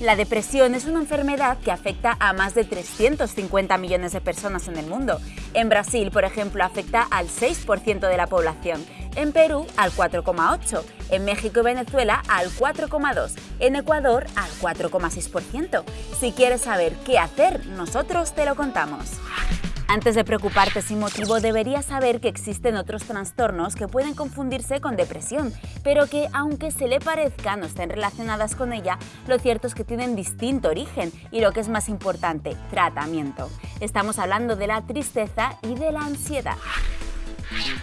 La depresión es una enfermedad que afecta a más de 350 millones de personas en el mundo. En Brasil, por ejemplo, afecta al 6% de la población, en Perú al 4,8%, en México y Venezuela al 4,2%, en Ecuador al 4,6%. Si quieres saber qué hacer, nosotros te lo contamos. Antes de preocuparte sin motivo, deberías saber que existen otros trastornos que pueden confundirse con depresión, pero que, aunque se le parezca, no estén relacionadas con ella, lo cierto es que tienen distinto origen y lo que es más importante, tratamiento. Estamos hablando de la tristeza y de la ansiedad.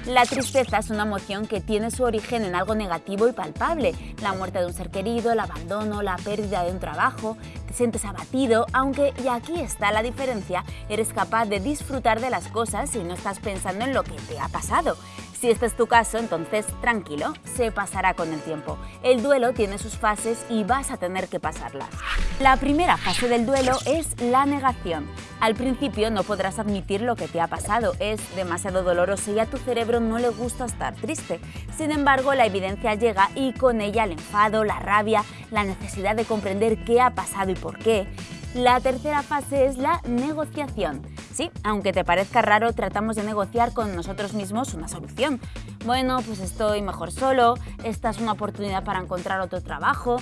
La tristeza es una emoción que tiene su origen en algo negativo y palpable, la muerte de un ser querido, el abandono, la pérdida de un trabajo, te sientes abatido, aunque, y aquí está la diferencia, eres capaz de disfrutar de las cosas y no estás pensando en lo que te ha pasado. Si este es tu caso, entonces tranquilo, se pasará con el tiempo. El duelo tiene sus fases y vas a tener que pasarlas. La primera fase del duelo es la negación. Al principio no podrás admitir lo que te ha pasado, es demasiado doloroso y a tu cerebro no le gusta estar triste. Sin embargo, la evidencia llega y con ella el enfado, la rabia, la necesidad de comprender qué ha pasado y por qué. La tercera fase es la negociación. Sí, aunque te parezca raro, tratamos de negociar con nosotros mismos una solución. Bueno, pues estoy mejor solo, esta es una oportunidad para encontrar otro trabajo.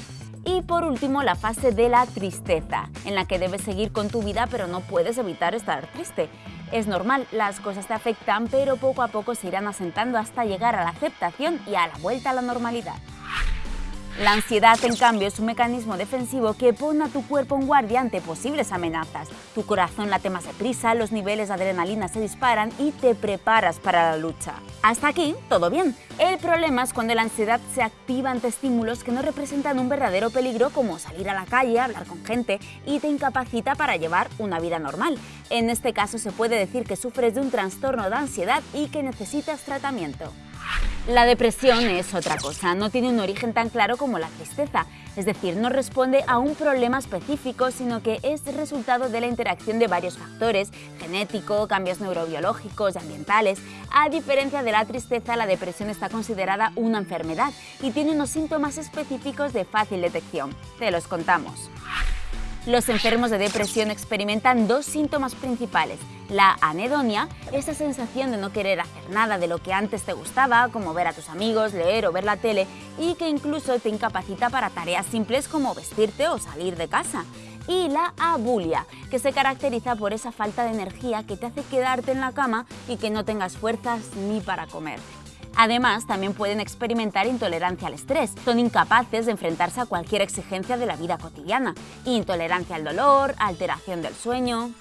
Y por último, la fase de la tristeza, en la que debes seguir con tu vida pero no puedes evitar estar triste. Es normal, las cosas te afectan, pero poco a poco se irán asentando hasta llegar a la aceptación y a la vuelta a la normalidad. La ansiedad, en cambio, es un mecanismo defensivo que pone a tu cuerpo en guardia ante posibles amenazas. Tu corazón late más deprisa, los niveles de adrenalina se disparan y te preparas para la lucha. Hasta aquí, todo bien. El problema es cuando la ansiedad se activa ante estímulos que no representan un verdadero peligro como salir a la calle, hablar con gente y te incapacita para llevar una vida normal. En este caso se puede decir que sufres de un trastorno de ansiedad y que necesitas tratamiento. La depresión es otra cosa, no tiene un origen tan claro como la tristeza, es decir, no responde a un problema específico, sino que es resultado de la interacción de varios factores, genético, cambios neurobiológicos y ambientales. A diferencia de la tristeza, la depresión está considerada una enfermedad y tiene unos síntomas específicos de fácil detección. Te los contamos. Los enfermos de depresión experimentan dos síntomas principales. La anedonia, esa sensación de no querer hacer nada de lo que antes te gustaba, como ver a tus amigos, leer o ver la tele, y que incluso te incapacita para tareas simples como vestirte o salir de casa y la abulia, que se caracteriza por esa falta de energía que te hace quedarte en la cama y que no tengas fuerzas ni para comer. Además, también pueden experimentar intolerancia al estrés. Son incapaces de enfrentarse a cualquier exigencia de la vida cotidiana. Intolerancia al dolor, alteración del sueño...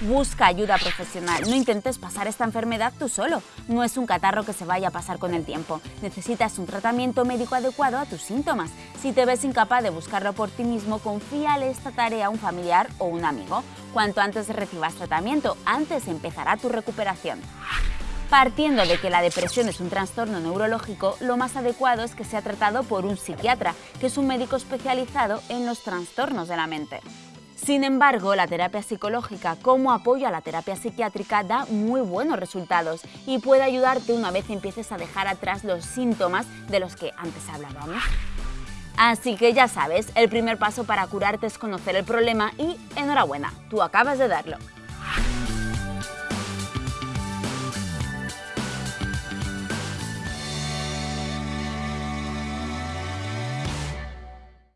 Busca ayuda profesional, no intentes pasar esta enfermedad tú solo. No es un catarro que se vaya a pasar con el tiempo. Necesitas un tratamiento médico adecuado a tus síntomas. Si te ves incapaz de buscarlo por ti mismo, confíale esta tarea a un familiar o un amigo. Cuanto antes recibas tratamiento, antes empezará tu recuperación. Partiendo de que la depresión es un trastorno neurológico, lo más adecuado es que sea tratado por un psiquiatra, que es un médico especializado en los trastornos de la mente. Sin embargo, la terapia psicológica como apoyo a la terapia psiquiátrica da muy buenos resultados y puede ayudarte una vez empieces a dejar atrás los síntomas de los que antes hablábamos. Así que ya sabes, el primer paso para curarte es conocer el problema y enhorabuena, tú acabas de darlo.